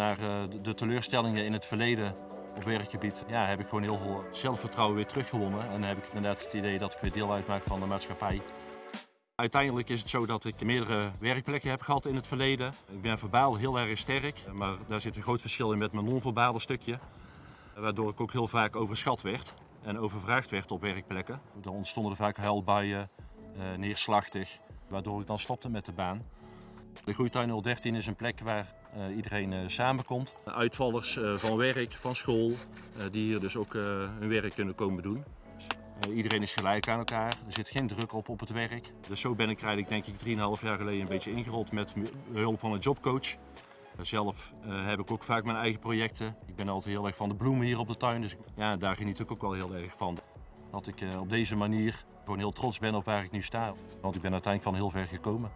naar eh, de- teleurstellingen in het verleden op werkgebied, ja, heb ik gewoon heel veel zelfvertrouwen weer teruggewonnen. En heb ik inderdaad het idee dat ik weer deel uitmaak van de maatschappij. Uiteindelijk is het zo dat ik meerdere werkplekken heb gehad in het verleden. Ik ben verbaal heel erg sterk, maar daar zit een groot verschil in met mijn non-verbale stukje. Waardoor ik ook heel vaak overschat werd en overvraagd werd op werkplekken. Dan ontstonden er vaak huilbuien, eh, neerslachtig, waardoor ik dan stopte met de baan. De Groeituin 013 is een plek waar eh, iedereen eh, samenkomt. Uitvallers eh, van werk, van school, eh, die hier dus ook eh, hun werk kunnen komen doen. Eh, iedereen is gelijk aan elkaar, er zit geen druk op op het werk. Dus zo ben ik eigenlijk denk ik 3,5 jaar geleden een beetje ingerold met hulp van een jobcoach. Zelf eh, heb ik ook vaak mijn eigen projecten. Ik ben altijd heel erg van de bloemen hier op de tuin, dus ja, daar geniet ik ook wel heel erg van. Dat ik eh, op deze manier gewoon heel trots ben op waar ik nu sta. Want ik ben uiteindelijk van heel ver gekomen.